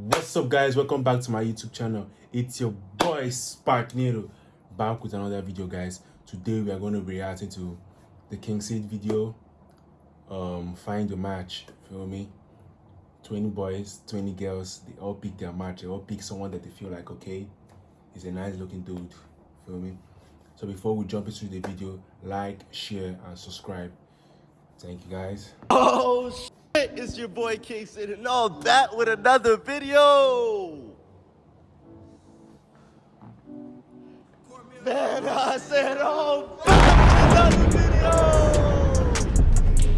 What's up, guys? Welcome back to my YouTube channel. It's your boy Spark Nero back with another video, guys. Today we are going to be reacting to the King Seed video. Um, find your match. Feel me? 20 boys, 20 girls. They all pick their match. They all pick someone that they feel like okay, he's a nice looking dude. Feel me? So before we jump into the video, like, share, and subscribe. Thank you, guys. Oh it's your boy King Sid and all that with another video. Man, I said, oh, back another video.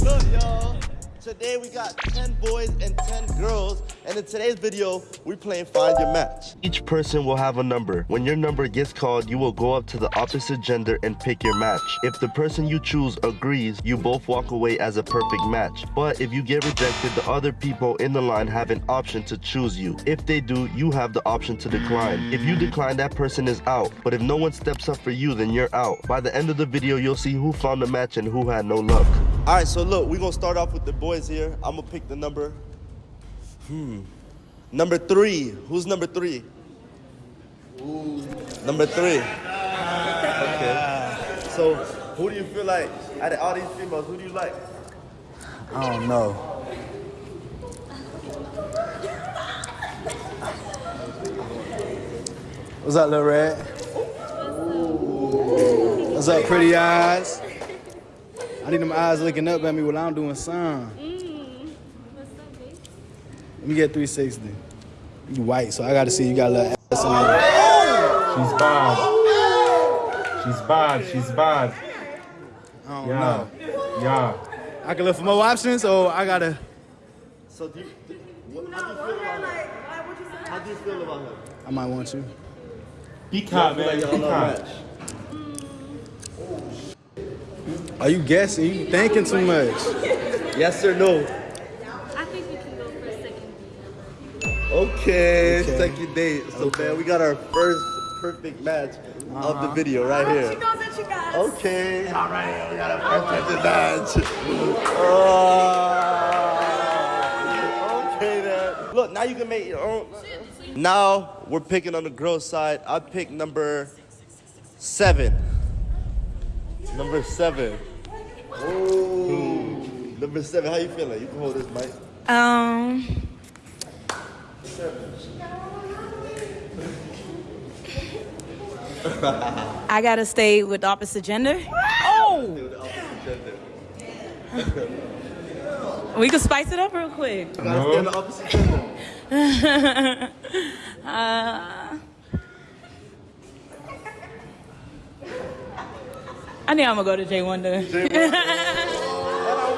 Look, y'all. Today we got 10 boys and 10 girls, and in today's video, we're playing Find Your Match. Each person will have a number. When your number gets called, you will go up to the opposite gender and pick your match. If the person you choose agrees, you both walk away as a perfect match. But if you get rejected, the other people in the line have an option to choose you. If they do, you have the option to decline. If you decline, that person is out. But if no one steps up for you, then you're out. By the end of the video, you'll see who found the match and who had no luck. All right, so look, we're gonna start off with the boys here. I'm gonna pick the number. Hmm. Number three. Who's number three? Ooh. Number three. Okay. So, who do you feel like, out of all these females, who do you like? I don't know. What's up, Lil Red? What's up, pretty eyes? I need them eyes looking up at me while I'm doing some. Let me get 360. You white, so I gotta see you got a little ass in there. She's bad. She's bad. She's bad. I don't Yeah. know. Yeah. I can look for more options, or I gotta. So, do you, what, how do you feel about her? How do you feel about her? I might want you. Be her, I man. like y'all Pick love her. match. Are you guessing? You thinking too much? Yes or no? I think we can go for a second Okay, Okay. second date. So, man, we got our first perfect match of the video right She here. knows that you got. Okay, all right, we got a perfect match. Oh, okay, then. Look, now you can make your own. Now we're picking on the girl side. I picked number seven. Number seven. Oh, number seven. How you feeling? You can hold this mic. Um. I gotta stay with the opposite gender. Oh! We can spice it up real quick. Gotta stay on the opposite gender. Uh, I think I'm gonna go to Jay Wonder. And I'm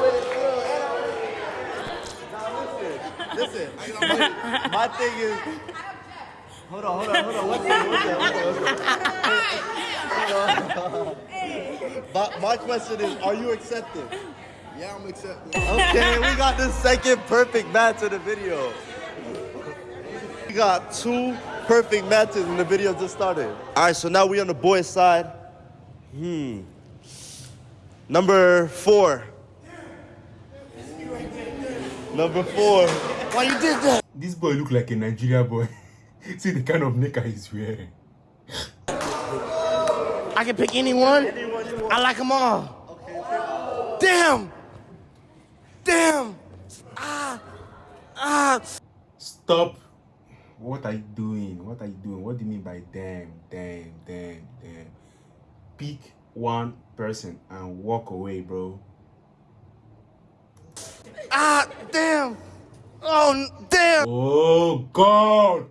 with it, too. And I'm with it. Now listen. My thing is, hold on, hold on, hold on. What's that? What's that? Hold on. My, my question is, are you accepted? Yeah, I'm accepted. Okay, we got the second perfect match of the video. We got two perfect matches and the video just started. All right, so now we on the boys' side. Hmm. Number four. Number four. Why you did that? This boy look like a Nigeria boy. See the kind of knicker he's wearing. I can pick anyone. Anyone. I like them all. Damn. Damn. Ah. Ah. Stop. What are you doing? What are you doing? What do you mean by damn, damn, damn, damn? Pick one person and walk away, bro. Ah. Damn. Oh, damn. Oh God!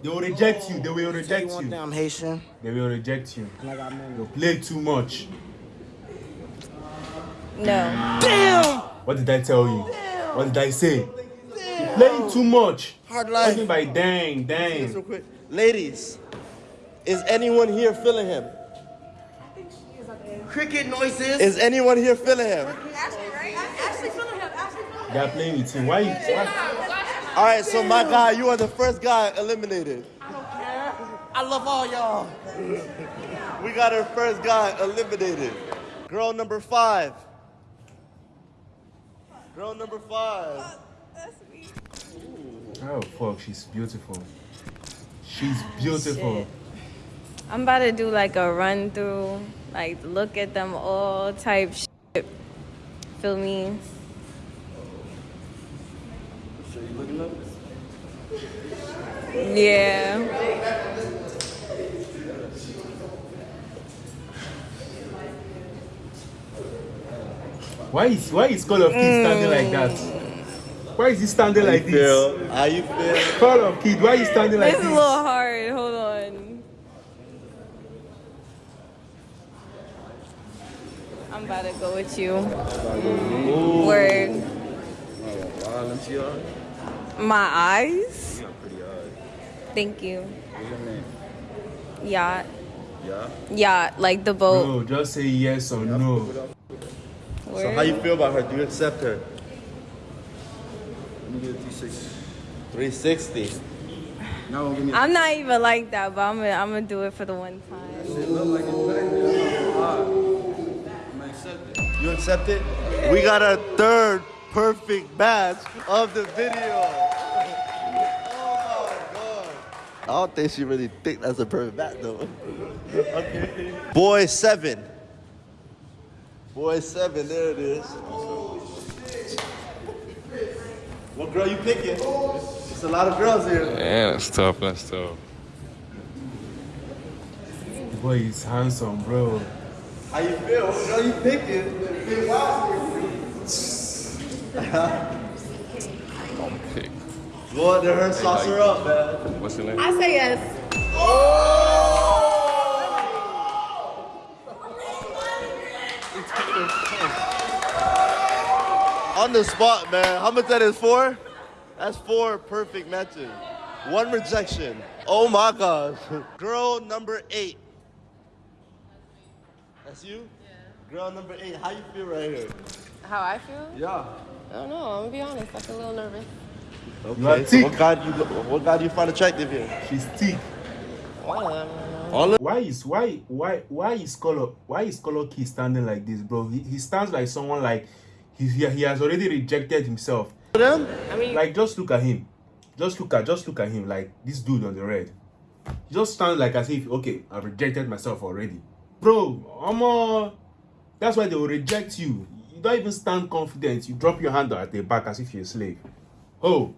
They will reject you. They will reject One you. down Haitian. They will reject you. You play too much. No. Damn. What did I tell you? What did I say? You playing too much. Hard What do you mean by dang, dang? Ladies, is anyone here feeling him? Cricket noises. Is anyone here feeling him? Ashley, right? Ashley feeling him. Ashley feeling They are playing with you. Why? you- why? All right, so my guy, you are the first guy eliminated. I don't care. I love all y'all. We got our first guy eliminated. Girl number five. Girl number five. That's me. Oh fuck, she's beautiful. She's ah, beautiful. Shit. I'm about to do like a run through, like look at them all type shit. Feel me? So you looking up? Yeah. Why is why is Call of Kid standing like that? Why is he standing How like you this? feel? How you feel? Call of Kid, why are you standing like It's a this? little hard. Hold on. I'm about to go with you. Word. Wow, let me see your eyes. My eyes. You got pretty eyes. Thank you. What's your name? Yacht. Yeah. Yacht, like the boat. Bro, just say yes or no. So how you feel about her? Do you accept her? Let me get a T6. 360. Now don't give me a I'm not even like that, but I'm gonna I'm gonna do it for the one time. You accept it? We got our third perfect match of the video. Oh my god. I don't think she really think that's a perfect match though. okay. Boy seven. Boy seven, there it is. What girl you picking? It's a lot of girls here. Yeah, that's tough. That's tough. Boy he's handsome, bro. How you feel? What girl you picking? I'm pick. Go out to her, sauce her up, man. What's your name? I say yes. Oh! On the spot, man. How much that is for? That's four perfect matches. One rejection. Oh my gosh. Girl number eight. That's you? Yeah. Girl number eight. How you feel right here? How I feel? Yeah. I don't know. I'm gonna be honest. I feel a little nervous. Okay. So what guy do you what guy do you find attractive here? She's thick. One of them. I don't know. All of Why is why why why is color why is color key standing like this, bro? He, he stands like someone like he, he he has already rejected himself. them? I mean, Like just look at him. Just look at just look at him like this dude on the red. He just stands like as if okay, I've rejected myself already. Bro, I'm a, that's why they will reject you. You don't even stand confident. You drop your hand at the back as if you're a slave. Oh,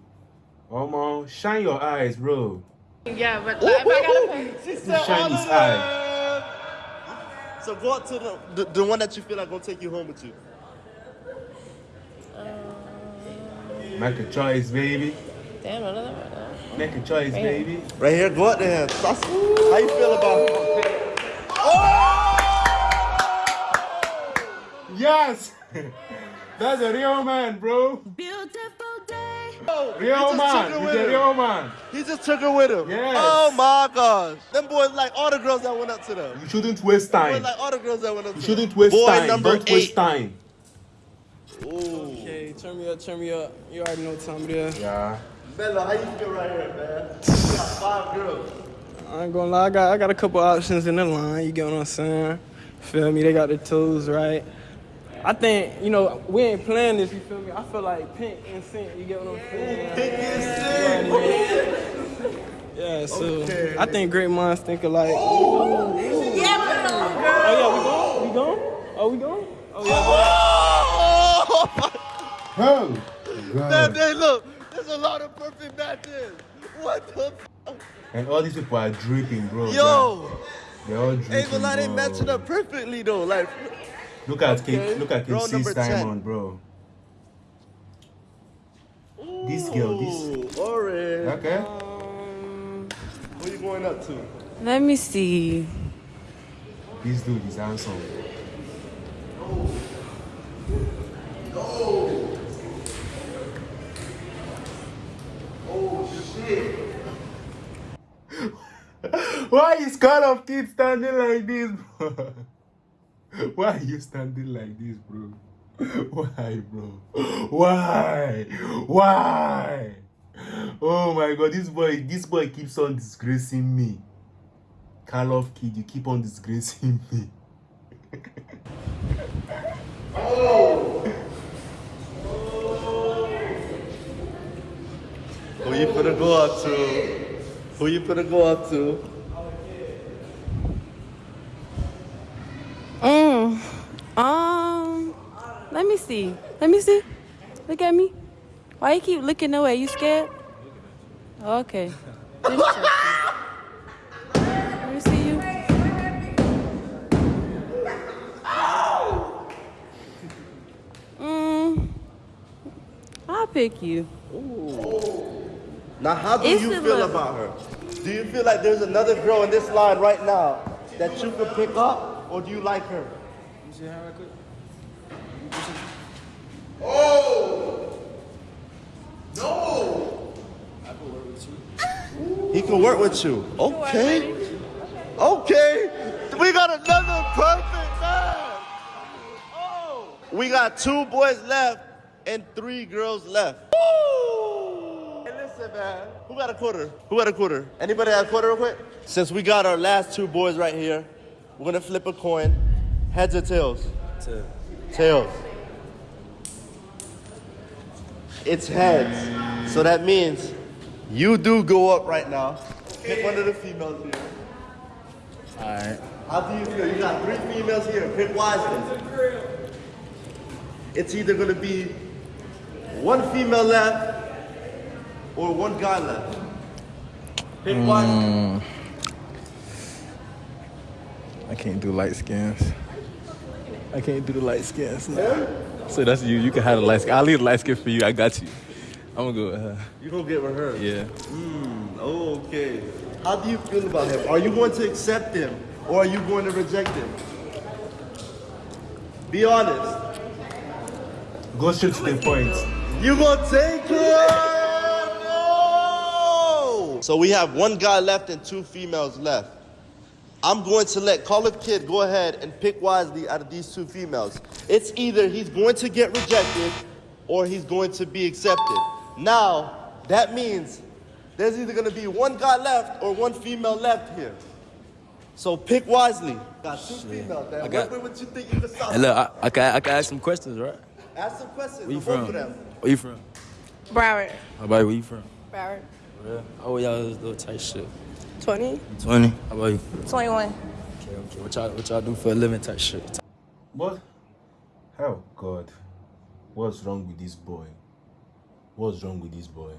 Omo, shine your eyes, bro. yeah, but if I gotta pick, She said Shine all his of them. So go out to the, the the one that you feel like gonna take you home with you. Uh, Make a choice, baby. damn, none of them. right now. Make a choice, Man. baby. Right here, go out there. How you feel about Yes! That's a real man, bro. Beautiful day. Real He man. He's a real man. He just took her with him. Yes. Oh my gosh. Them boys like all the girls that went up to them. You shouldn't waste Boys time. like all the girls that went up You to shouldn't them. waste Boy time. number Don't waste eight. time. Ooh. Okay, turn me up, turn me up. You already know what time it is. Yeah. Bella, how you feel right here, man? You got five girls. I ain't gonna lie, I got I got a couple options in the line. You get what I'm saying? Feel me? They got the toes right. I think you know we ain't playing this. You feel me? I feel like Pink and Sync. You get what I'm saying? Pick and sing. Yeah. So Okay. I think great minds think alike. Oh yeah, we going? We going? Oh we going? Oh yeah. Oh, Oh, man, God. they look. There's a lot of perfect matches. What the? F- And all these people are dripping, bro. Yo, They're all dripping. ain't gonna lie, they bro. matching up perfectly though. Like, Look at King, look at King Girl number 10. Diamond, bro. This girl, this. Ooh, orange. Okay. Um, Where you going up to? Let me see. This dude is handsome. No. No. Oh shit. Why is Call of Kid standing like this, bro? Why are you standing like this, bro? Why, bro? Why? Why? Oh my god, this boy, this boy keeps on disgracing me. Karloff kid, you keep on disgracing me. oh! Who you gonna go out to? Who you gonna go out to? See. Let me see. Look at me. Why you keep looking away? You scared? Okay. Let me check you. Let me see you. Mm. I'll pick you. Now, how do It's you feel look. about her? Do you feel like there's another girl in this line right now that you could pick up, or do you like her? Oh! No! He can work with you. Okay. Okay. We got another perfect man. Oh. We got two boys left and three girls left. Woo! Hey, listen, man. Who got a quarter? Who got a quarter? Anybody got a quarter real quick? Since we got our last two boys right here, we're gonna flip a coin. Heads or tails? Tails. Tails. It's heads. So that means you do go up right now. Pick one of the females here. Alright. How do you feel? You got three females here. Pick wisely. It's either gonna be one female left or one guy left. Pick hmm. wisely. I can't do light skins. I can't do the light skins. No. So that's you. You can have the light skin. I'll leave the light skin for you. I got you. I'm gonna go with her. You gonna get with her. Yeah. Hmm. Okay. How do you feel about him? Are you going to accept him or are you going to reject him? Be honest. Go straight to the point. You gonna take her? No! So we have one guy left and two females left. I'm going to let Call Kid go ahead and pick wisely out of these two females. It's either he's going to get rejected or he's going to be accepted. Now, that means there's either gonna be one guy left or one female left here. So pick wisely. Got two females, man. I got- what, what you think you can stop? Look, I, I, can, I can ask some questions, right? Ask some questions. Where you from? Where you from? Broward. How about? Where you from? Broward. Yeah. Oh, y'all this little tight shit. 20. 20. How about you? 21. Okay, okay. What y'all, what y'all do for a living type shit? What? Oh God, what's wrong with this boy? What's wrong with this boy?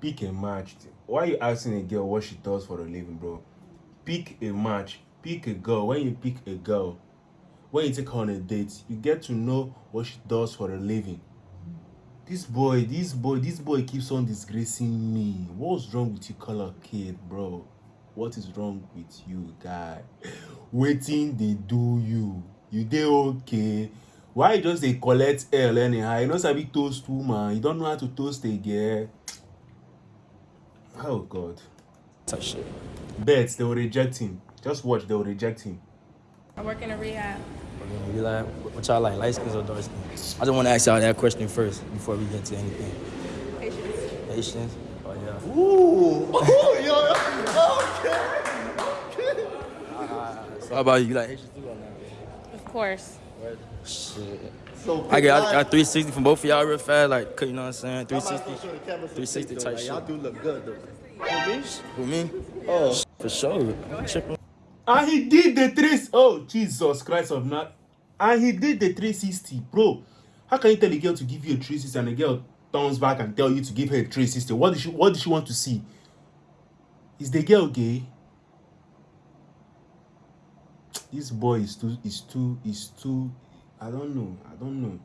Pick a match. Why are you asking a girl what she does for a living, bro? Pick a match. Pick a girl. When you pick a girl, when you take her on a date, you get to know what she does for a living. This boy, this boy, this boy keeps on disgracing me. What's wrong with you, color kid, bro? What is wrong with you, guy? Waiting they do you. You dey okay? Why you just they collect L anyhow? You no sabi toast woman. You don't know how to toast a girl. Oh God. Type shit. Bet they will reject him. Just watch, they will reject him. I work in a rehab. Okay, you like, what y'all like, light skins or dark skins? I just want to ask y'all that question first before we get to anything. Patience. Patience? Oh, yeah. Ooh. Ooh, yo, okay. So how about you? You like Haitians too or not? Of course. Shit. So I got, I got 360 from both of y'all real fast, like, you know what I'm saying? wisely. I'm 360. so sure the 360 type Like, Y'all do look good though. For me? Who, me? Oh. For sure. I'm tripping. And he did the three. Oh Jesus Christ of not. And he did the 360, bro. How can you tell a girl to give you a 360 and a girl turns back and tell you to give her a 360? What did she What did she want to see? Is the girl gay? This boy is too is too is too. I don't know. I don't know.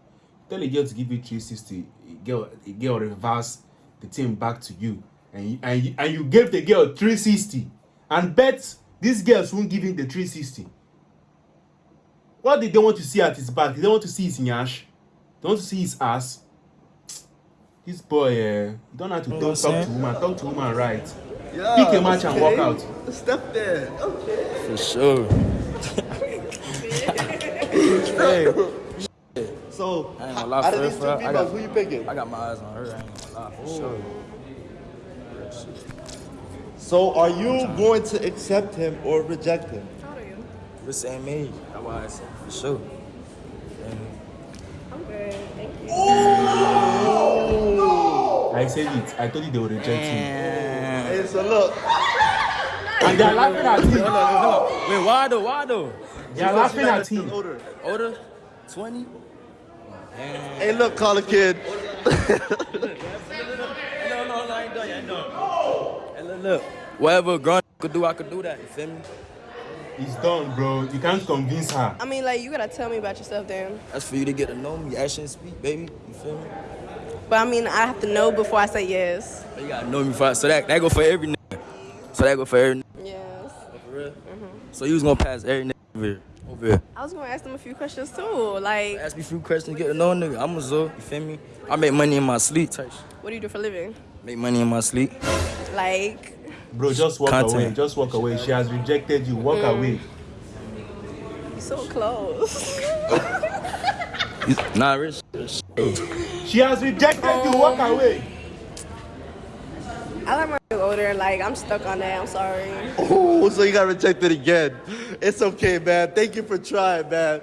Tell a girl to give you 360. A girl a girl reverse the thing back to you, and you, and you, and you gave the girl 360, and bet these girls won't give him the 360. What did they want to see at his back? They don't want to see his nyash. They don't want to see his ass. This boy, eh, you don't have to know talk, talk to woman. Talk to woman right. Yeah, Pick a match and walk out. Step there. Okay. For sure. So, I ain't how- gonna lie, out of for these two for females, got- who you picking? I got my eyes on her. I ain't gonna lie, for sure. So, are you going to accept him or reject him? How old are you? The same age. That's why I said for sure. And I'm good. Thank you. Oh! I said it. I told you they would reject him. Hey, so look. And they're laughing at him. Wait, why though? Why though? They're laughing at Still him. older. Older? 20? Hey, look, Colin kid. No, no, no, I ain't done yet. No. Oh! Hey, look, look. Whatever grown could do, I could do that. You feel me? It's done, bro. You can't convince her. I mean, like, you gotta tell me about yourself, then. That's for you to get to know me, action and speak, baby. You feel me? But I mean, I have to know before I say yes. You gotta know me first. So that that go for every nigga. So that go for every nigga. Yes. For real? Mhm. So you was gonna pass every nigga over here. Over here. I was gonna ask them a few questions too. Like, Ask me a few questions, get to know a nigga. I'm a Zo, you feel me? I make money in my sleep, type shit. what do you do for a living? Make money in my sleep. Like, Bro, just walk Content. away. Just walk away. She has rejected you. Walk Mm. away. you so close. Nah, rich. She has rejected you. Walk away. I like my older. Like, I'm stuck on that. I'm sorry. Oh, so you got rejected again. It's okay, man. Thank you for trying, man.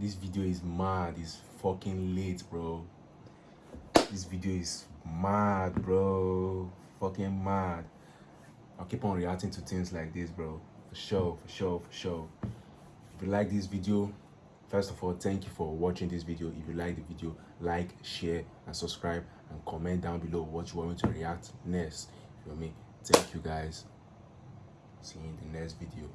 This video is mad. It's fucking late, bro. This video is mad, bro. Fucking mad. I'll keep on reacting to things like this, bro. For sure, for sure, for sure. If you like this video, first of all, thank you for watching this video. If you like the video, like, share, and subscribe, and comment down below what you want me to react next. You know me? Thank you guys. See you in the next video.